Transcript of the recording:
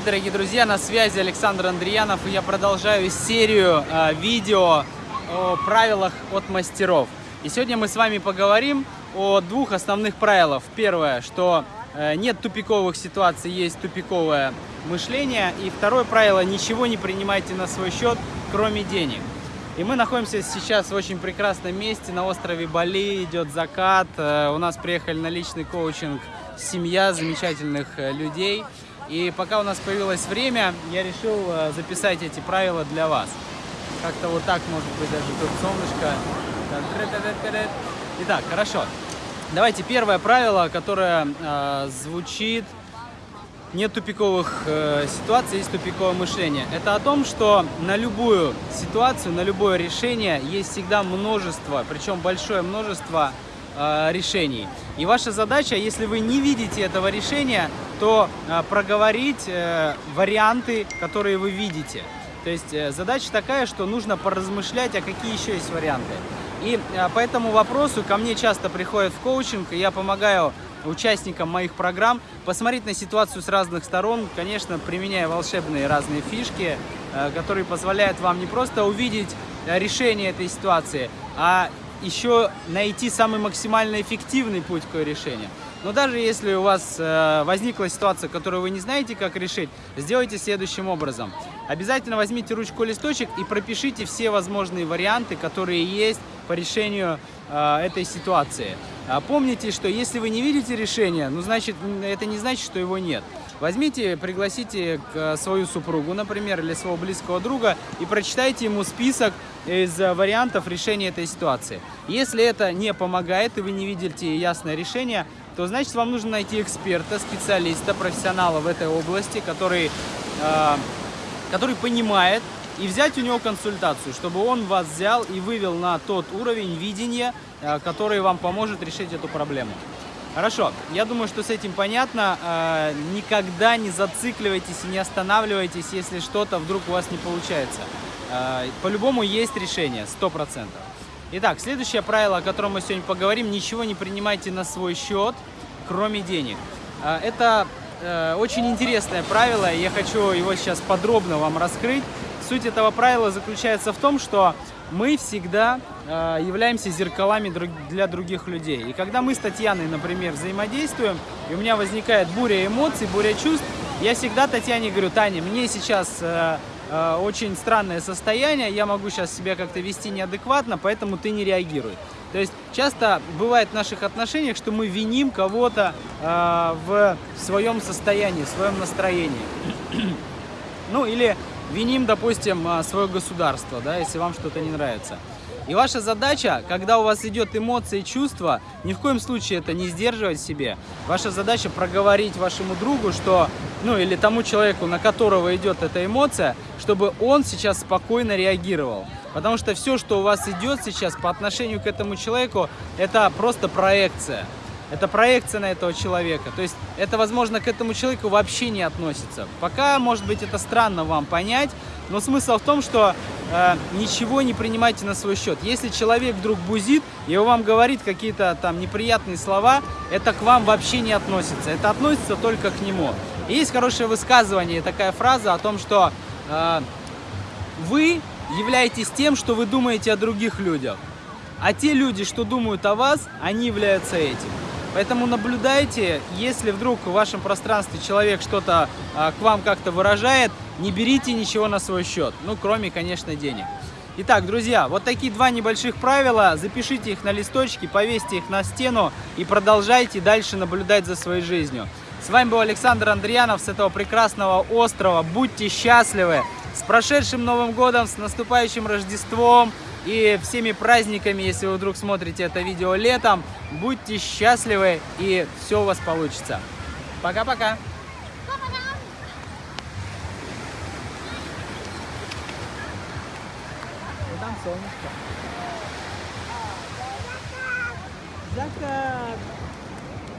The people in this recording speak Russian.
привет, дорогие друзья! На связи Александр Андреянов, и я продолжаю серию э, видео о правилах от мастеров. И сегодня мы с вами поговорим о двух основных правилах. Первое, что э, нет тупиковых ситуаций, есть тупиковое мышление. И второе правило, ничего не принимайте на свой счет, кроме денег. И мы находимся сейчас в очень прекрасном месте, на острове Бали, идет закат. Э, у нас приехали на личный коучинг семья замечательных э, людей. И пока у нас появилось время, я решил э, записать эти правила для вас. Как-то вот так, может быть, даже тут солнышко. Итак, хорошо. Давайте первое правило, которое э, звучит нет тупиковых э, ситуаций, есть тупиковое мышление. Это о том, что на любую ситуацию, на любое решение есть всегда множество, причем большое множество э, решений. И ваша задача, если вы не видите этого решения, то э, проговорить э, варианты, которые вы видите. То есть задача такая, что нужно поразмышлять, а какие еще есть варианты. И э, по этому вопросу ко мне часто приходят в коучинг, и я помогаю участникам моих программ посмотреть на ситуацию с разных сторон, конечно, применяя волшебные разные фишки, которые позволяют вам не просто увидеть решение этой ситуации, а еще найти самый максимально эффективный путь к решению. Но даже если у вас э, возникла ситуация, которую вы не знаете, как решить, сделайте следующим образом. Обязательно возьмите ручку листочек и пропишите все возможные варианты, которые есть по решению э, этой ситуации. Помните, что если вы не видите решения, ну значит, это не значит, что его нет. Возьмите, пригласите свою супругу, например, или своего близкого друга и прочитайте ему список из э, вариантов решения этой ситуации. Если это не помогает и вы не видите ясное решение, то значит вам нужно найти эксперта, специалиста, профессионала в этой области, который, э, который понимает, и взять у него консультацию, чтобы он вас взял и вывел на тот уровень видения, э, который вам поможет решить эту проблему. Хорошо, я думаю, что с этим понятно. Э, никогда не зацикливайтесь и не останавливайтесь, если что-то вдруг у вас не получается. Э, по-любому есть решение, 100%. Итак, следующее правило, о котором мы сегодня поговорим, ничего не принимайте на свой счет, кроме денег. Э, это очень интересное правило, я хочу его сейчас подробно вам раскрыть. Суть этого правила заключается в том, что мы всегда э, являемся зеркалами для других людей. И когда мы с Татьяной, например, взаимодействуем, и у меня возникает буря эмоций, буря чувств, я всегда Татьяне говорю, Таня, мне сейчас э, э, очень странное состояние, я могу сейчас себя как-то вести неадекватно, поэтому ты не реагируй. То есть часто бывает в наших отношениях, что мы виним кого-то э, в своем состоянии, в своем настроении. ну или виним, допустим, а, свое государство, да, если вам что-то не нравится. И ваша задача, когда у вас идет эмоции, чувства, ни в коем случае это не сдерживать себе. Ваша задача проговорить вашему другу, что, ну или тому человеку, на которого идет эта эмоция, чтобы он сейчас спокойно реагировал. Потому что все, что у вас идет сейчас по отношению к этому человеку, это просто проекция. Это проекция на этого человека. То есть это, возможно, к этому человеку вообще не относится. Пока, может быть, это странно вам понять, но смысл в том, что э, ничего не принимайте на свой счет. Если человек вдруг бузит и он вам говорит какие-то там неприятные слова, это к вам вообще не относится. Это относится только к нему. И есть хорошее высказывание, такая фраза о том, что э, вы являетесь тем, что вы думаете о других людях. А те люди, что думают о вас, они являются этим. Поэтому наблюдайте, если вдруг в вашем пространстве человек что-то а, к вам как-то выражает, не берите ничего на свой счет, ну, кроме, конечно, денег. Итак, друзья, вот такие два небольших правила, запишите их на листочки, повесьте их на стену и продолжайте дальше наблюдать за своей жизнью. С вами был Александр Андреянов с этого прекрасного острова. Будьте счастливы! С прошедшим Новым Годом, с наступающим Рождеством! И всеми праздниками, если вы вдруг смотрите это видео летом. Будьте счастливы и все у вас получится. Пока-пока! Там солнышко. Закат!